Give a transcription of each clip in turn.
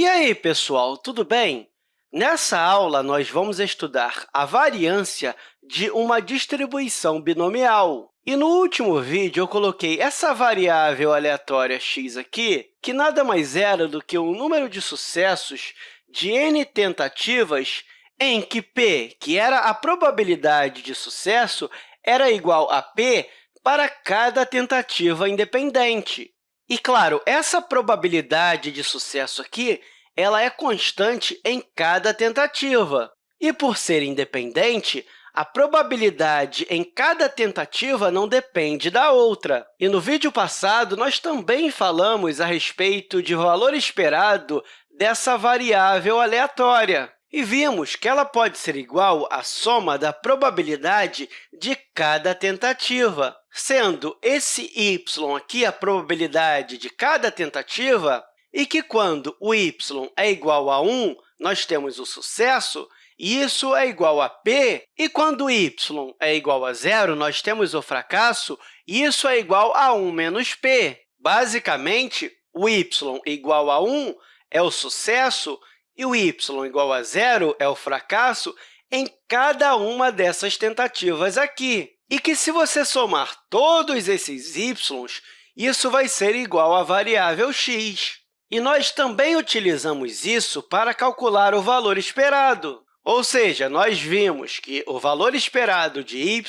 E aí, pessoal, tudo bem? Nessa aula, nós vamos estudar a variância de uma distribuição binomial. E no último vídeo, eu coloquei essa variável aleatória x aqui, que nada mais era do que um número de sucessos de n tentativas em que p, que era a probabilidade de sucesso, era igual a p para cada tentativa independente. E, claro, essa probabilidade de sucesso aqui ela é constante em cada tentativa. E, por ser independente, a probabilidade em cada tentativa não depende da outra. E no vídeo passado, nós também falamos a respeito de valor esperado dessa variável aleatória. E vimos que ela pode ser igual à soma da probabilidade de cada tentativa, sendo esse y aqui a probabilidade de cada tentativa, e que, quando o y é igual a 1, nós temos o sucesso, e isso é igual a p, e quando y é igual a zero, nós temos o fracasso, e isso é igual a 1 menos p. Basicamente, o y igual a 1 é o sucesso e o y igual a zero é o fracasso em cada uma dessas tentativas aqui. E que, se você somar todos esses y, isso vai ser igual à variável x. E nós também utilizamos isso para calcular o valor esperado. Ou seja, nós vimos que o valor esperado de y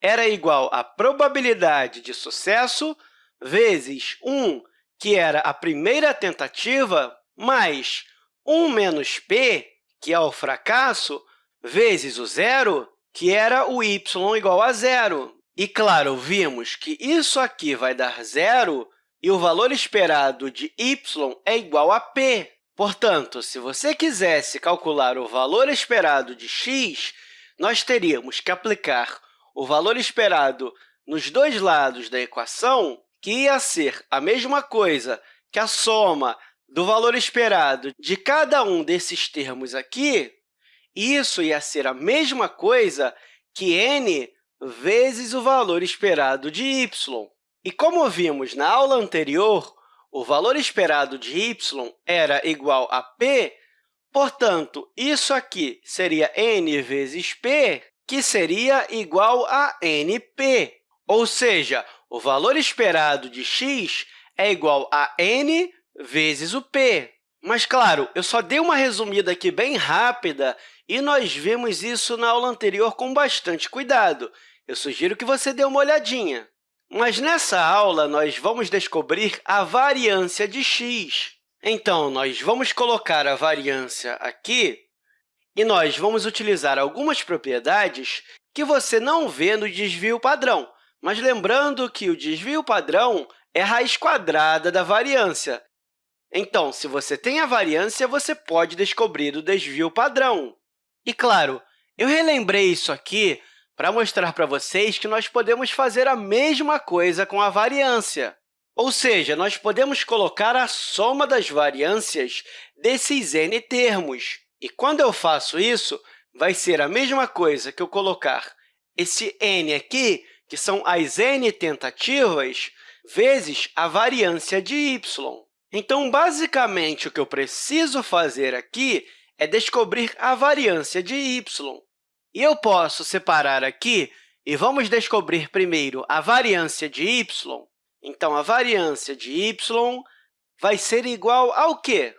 era igual à probabilidade de sucesso vezes 1, que era a primeira tentativa, mais 1 menos p, que é o fracasso, vezes o zero, que era o y igual a zero. E, claro, vimos que isso aqui vai dar zero e o valor esperado de y é igual a p. Portanto, se você quisesse calcular o valor esperado de x, nós teríamos que aplicar o valor esperado nos dois lados da equação, que ia ser a mesma coisa que a soma do valor esperado de cada um desses termos aqui, isso ia ser a mesma coisa que n vezes o valor esperado de y. E como vimos na aula anterior, o valor esperado de y era igual a p, portanto, isso aqui seria n vezes p, que seria igual a np. Ou seja, o valor esperado de x é igual a n vezes o p. Mas, claro, eu só dei uma resumida aqui bem rápida e nós vimos isso na aula anterior com bastante cuidado. Eu sugiro que você dê uma olhadinha. Mas nessa aula, nós vamos descobrir a variância de x. Então, nós vamos colocar a variância aqui e nós vamos utilizar algumas propriedades que você não vê no desvio padrão. Mas lembrando que o desvio padrão é a raiz quadrada da variância. Então, se você tem a variância, você pode descobrir o desvio padrão. E, claro, eu relembrei isso aqui para mostrar para vocês que nós podemos fazer a mesma coisa com a variância. Ou seja, nós podemos colocar a soma das variâncias desses n termos. E quando eu faço isso, vai ser a mesma coisa que eu colocar esse n aqui, que são as n tentativas, vezes a variância de y. Então, basicamente, o que eu preciso fazer aqui é descobrir a variância de y. E eu posso separar aqui e vamos descobrir primeiro a variância de y. Então, a variância de y vai ser igual ao quê?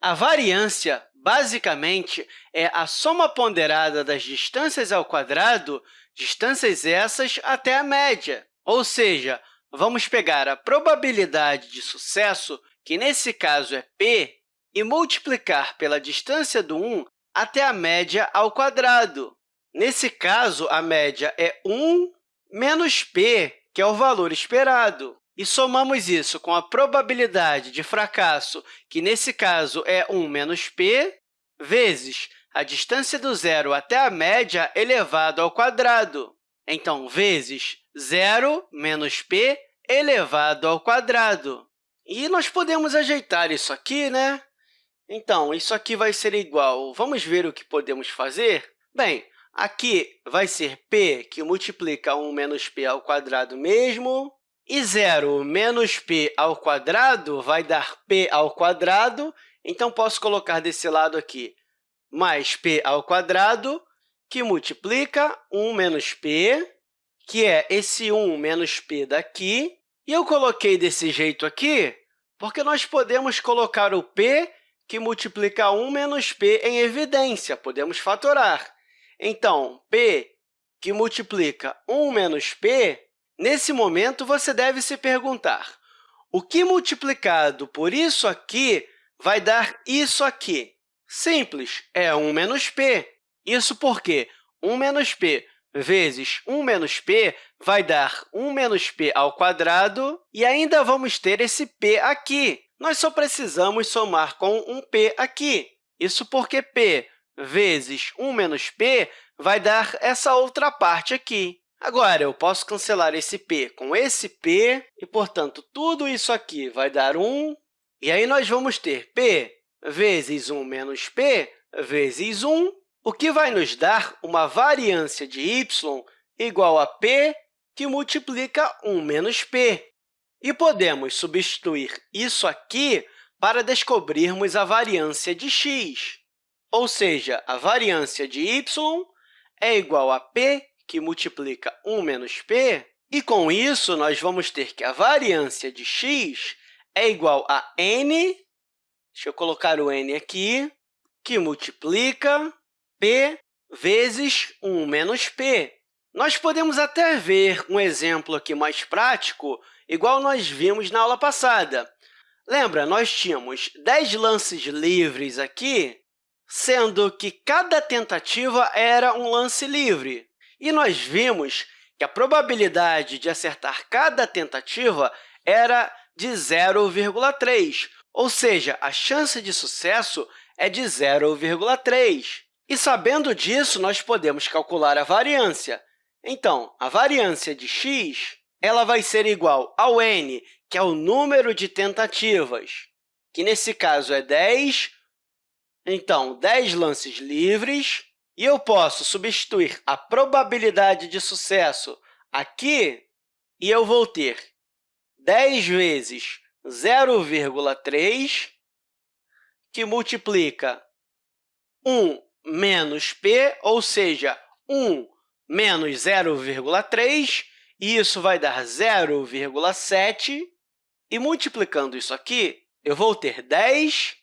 A variância, basicamente, é a soma ponderada das distâncias ao quadrado, distâncias essas até a média. Ou seja, vamos pegar a probabilidade de sucesso que nesse caso é p, e multiplicar pela distância do 1 até a média ao quadrado. Nesse caso, a média é 1 menos p, que é o valor esperado. E somamos isso com a probabilidade de fracasso, que nesse caso é 1 menos p, vezes a distância do zero até a média elevado ao quadrado. Então, vezes 0 menos p elevado ao quadrado. E nós podemos ajeitar isso aqui, né? Então, isso aqui vai ser igual. Vamos ver o que podemos fazer? Bem, aqui vai ser p, que multiplica 1 menos p ao quadrado mesmo, e 0 menos p ao quadrado vai dar p ao quadrado, Então, posso colocar desse lado aqui mais p ao quadrado, que multiplica 1 menos p, que é esse 1 menos p daqui. E eu coloquei desse jeito aqui porque nós podemos colocar o p, que multiplica 1 menos p, em evidência. Podemos fatorar. Então, p, que multiplica 1 menos p, nesse momento, você deve se perguntar, o que multiplicado por isso aqui vai dar isso aqui? Simples, é 1 menos p. Isso porque 1 menos p vezes 1 menos p vai dar 1 menos p ao quadrado, e ainda vamos ter esse p aqui. Nós só precisamos somar com um p aqui. Isso porque p vezes 1 menos p vai dar essa outra parte aqui. Agora, eu posso cancelar esse p com esse p, e, portanto, tudo isso aqui vai dar 1. E aí, nós vamos ter p vezes 1 menos p vezes 1, o que vai nos dar uma variância de y igual a p que multiplica 1 menos p. E podemos substituir isso aqui para descobrirmos a variância de x. Ou seja, a variância de y é igual a p, que multiplica 1 menos p, e, com isso, nós vamos ter que a variância de x é igual a n Deixa eu colocar o n aqui, que multiplica p vezes 1 menos p. Nós podemos até ver um exemplo aqui mais prático, igual nós vimos na aula passada. Lembra, nós tínhamos 10 lances livres aqui, sendo que cada tentativa era um lance livre. E nós vimos que a probabilidade de acertar cada tentativa era de 0,3, ou seja, a chance de sucesso é de 0,3. E, sabendo disso, nós podemos calcular a variância. Então, a variância de x ela vai ser igual ao n, que é o número de tentativas, que nesse caso é 10. Então, 10 lances livres. E eu posso substituir a probabilidade de sucesso aqui, e eu vou ter 10 vezes 0,3, que multiplica 1 menos p, ou seja, 1 menos 0,3, e isso vai dar 0,7. E multiplicando isso aqui, eu vou ter 10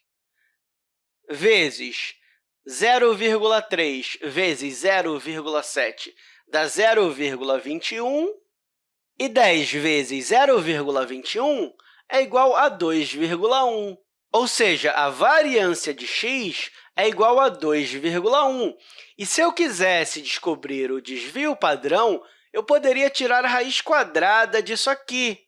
vezes 0,3 vezes 0,7 dá 0,21, e 10 vezes 0,21 é igual a 2,1, ou seja, a variância de x é igual a 2,1. E se eu quisesse descobrir o desvio padrão, eu poderia tirar a raiz quadrada disso aqui.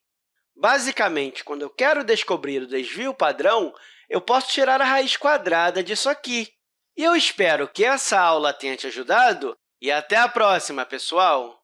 Basicamente, quando eu quero descobrir o desvio padrão, eu posso tirar a raiz quadrada disso aqui. E eu espero que essa aula tenha te ajudado e até a próxima, pessoal!